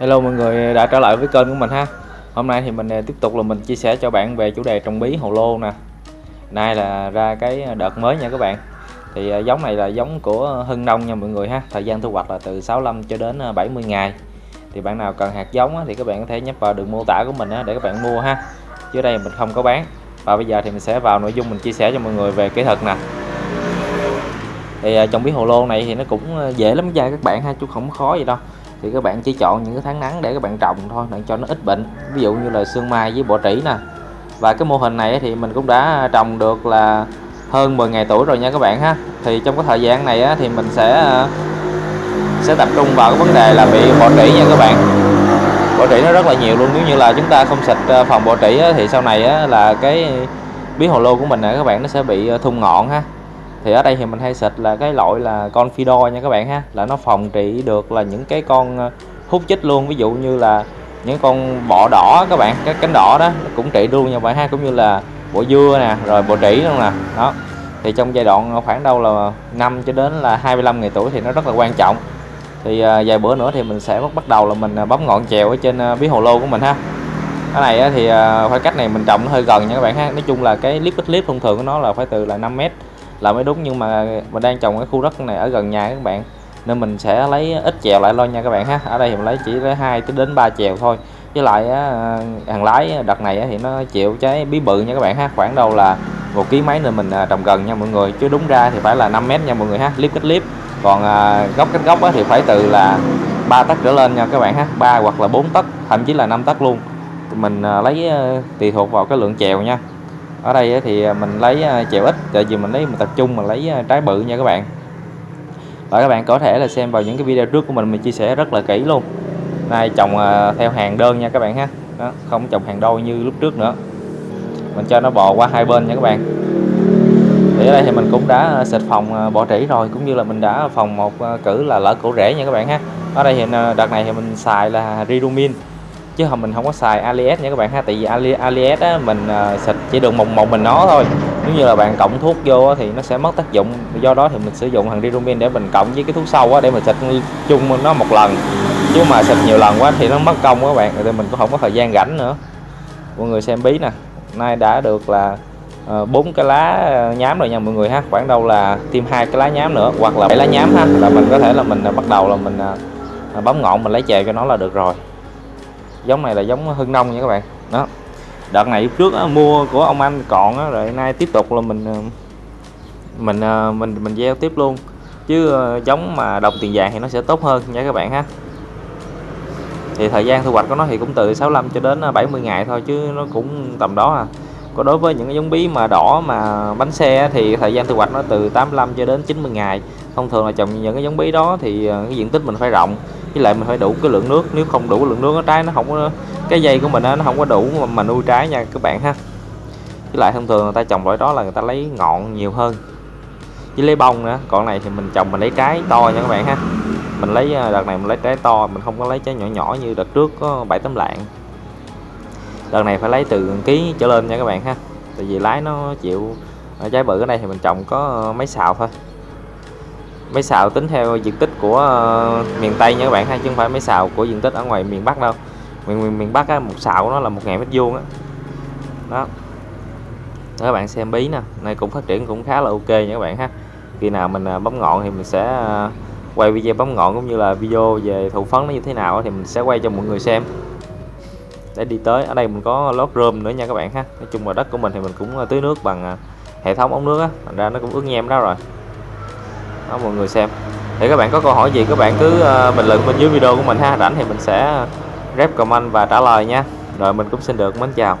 Hello mọi người, đã trở lại với kênh của mình ha. Hôm nay thì mình à, tiếp tục là mình chia sẻ cho bạn về chủ đề trồng bí hồ lô nè. Nay là ra cái đợt mới nha các bạn. Thì à, giống này là giống của Hưng Nông nha mọi người ha. Thời gian thu hoạch là từ 65 cho đến à, 70 ngày. Thì bạn nào cần hạt giống thì các bạn có thể nhấp vào đường mô tả của mình để các bạn mua ha. Chứ đây mình không có bán. Và bây giờ thì mình sẽ vào nội dung mình chia sẻ cho mọi người về kỹ thuật nè. Thì trồng bí hồ lô này thì nó cũng dễ lắm nha các bạn ha, chứ không khó gì đâu thì các bạn chỉ chọn những cái tháng nắng để các bạn trồng thôi, để cho nó ít bệnh. Ví dụ như là sương mai với bọ trĩ nè. Và cái mô hình này thì mình cũng đã trồng được là hơn 10 ngày tuổi rồi nha các bạn ha. Thì trong cái thời gian này thì mình sẽ ờ, sẽ tập trung vào cái vấn đề là bị bọ trĩ nha các bạn. Bọ trĩ nó rất là nhiều luôn. Nếu như là chúng ta không xịt ờ, phòng bọ trĩ thì sau này là cái bí hồ lô của mình các bạn nó sẽ bị ờ, thung ngọn ha thì ở đây thì mình hay xịt là cái loại là con Fido nha các bạn ha. Là nó phòng trị được là những cái con ờ, hút chích luôn. Ví dụ như là những con bọ đỏ các bạn, cái cánh đỏ đó cũng trị luôn nha bạn ha. Cũng như là bộ dưa nè, rồi bộ trĩ luôn nè. Đó. Thì trong giai đoạn ờ, khoảng đâu là 5 cho đến là 25 ngày tuổi thì nó rất là quan trọng. Thì ờ, vài bữa nữa thì mình sẽ bắt đầu là mình bấm ngọn chèo ở trên bí hồ lô của mình ha. Cái này thì khoảng cách này mình trồng nó hơi gần nha các bạn ha. Nói chung là cái clip clip thông thường của nó là phải từ là 5 mét là mới đúng, nhưng mà mình đang trồng cái khu đất này ở gần nhà các bạn. Nên mình sẽ lấy ít chèo lại lo nha các bạn ha. Ở đây thì mình lấy chỉ lấy hai đến ba chèo thôi. Với lại hàng lái đợt này thì nó chịu trái bí bự nha các bạn ha. Khoảng đâu là một ký mấy nên mình à, trồng gần nha mọi người. Chứ đúng ra thì phải là 5 mét nha mọi người ha. Clip cách clip còn à, góc cách góc thì phải từ là 3 tấc trở lên nha các bạn ha. 3 hoặc là 4 tấc, thậm chí là 5 tấc luôn. Mình à, lấy tùy thuộc vào cái lượng chèo nha ở đây thì à, mình lấy à, chèo ít tại vì mình lấy mình tập trung mà lấy à, trái bự nha các bạn. Và các bạn có thể là xem vào những cái video trước của mình mình chia sẻ rất là kỹ luôn. Nay trồng theo hàng đơn nha các bạn ha. Đó, không trồng hàng đôi như lúc trước nữa. Mình cho nó bò qua hai bên nha các bạn. Thì ở đây thì mình cũng đã xịt phòng bọ trĩ rồi cũng như là mình đã phòng một cử là lỡ cổ rễ nha các bạn ha. Ở đây thì đợt này thì mình xài là ridumin chứ không mình không có xài alias nha các bạn ha. Tại vì Ali, alias á, mình uh, xịt chỉ được một một mình nó thôi. Nếu như là bạn cộng thuốc vô thì nó sẽ mất tác dụng. Do đó thì mình sử dụng thằng dirumin để mình cộng với cái thuốc sâu á, để mình xịt chung nó một lần. Chứ mà xịt nhiều lần quá thì nó mất công các bạn thì mình cũng không có thời gian rảnh nữa. Mọi người xem bí nè. Nay đã được là ờ, bốn uh, cái lá nhám rồi nha mọi người ha. Khoảng đâu là thêm hai cái lá nhám nữa hoặc là bảy lá nhám ha. Là mình có thể là mình bắt đầu là mình uh, bấm ngọn mình lấy chè cho nó là được rồi giống này là giống hưng nông nha các bạn. Đó. Đợt này trước á, mua của ông anh còn á, rồi nay tiếp tục là mình ờ, mình ờ, mình mình gieo tiếp luôn. Chứ ờ, giống mà đồng tiền vàng thì nó sẽ tốt hơn nha các bạn ha. Thì thời gian thu hoạch của nó thì cũng từ 65 cho đến 70 ngày thôi chứ nó cũng tầm đó à còn đối với những cái giống bí mà đỏ mà bánh xe thì thời gian thu hoạch nó từ 85 cho đến 90 ngày. Thông thường là trồng những cái giống bí đó thì ờ, cái diện tích mình phải rộng với lại mình phải đủ cái lượng nước. Nếu không đủ lượng nước nó trái nó không có cái dây của mình nó không có đủ mà, mà nuôi trái nha các bạn ha. Với lại thông thường người ta trồng loại đó là người ta lấy ngọn nhiều hơn. Với lấy bông nữa còn này thì mình trồng mình lấy trái to nha các bạn ha. Mình lấy ờ, đợt này mình lấy trái to mình không có lấy trái nhỏ nhỏ như đợt trước có bảy tấm lạng đợt này phải lấy từ ký trở lên nha các bạn ha. Tại vì lái nó chịu trái bự ở đây thì mình trồng có ờ, mấy xào thôi. Mấy xào tính theo diện tích của ờ, miền Tây nha các bạn ha chứ không phải mấy xào của diện tích ở ngoài miền Bắc đâu. Miền miền, miền Bắc á, một xào của nó là một ngàn mét vuông á. Đó. đó các bạn xem bí nè này cũng phát triển cũng khá là ok nha các bạn ha. Khi nào mình ờ, bấm ngọn thì mình sẽ quay video bấm ngọn cũng như là video về thụ phấn nó như thế nào thì mình sẽ quay cho mọi người xem để đi tới. Ở đây mình có lót rơm nữa nha các bạn ha. Nói chung là đất của mình thì mình cũng ờ, tưới nước bằng ờ, hệ thống ống nước á. Thành ra nó cũng ướt nhem đó rồi. Đó, mọi người xem. Thì các bạn có câu hỏi gì các bạn cứ ờ, bình luận bên dưới video của mình ha. Rảnh thì mình sẽ rep comment và trả lời nha. Rồi mình cũng xin được, mến chào.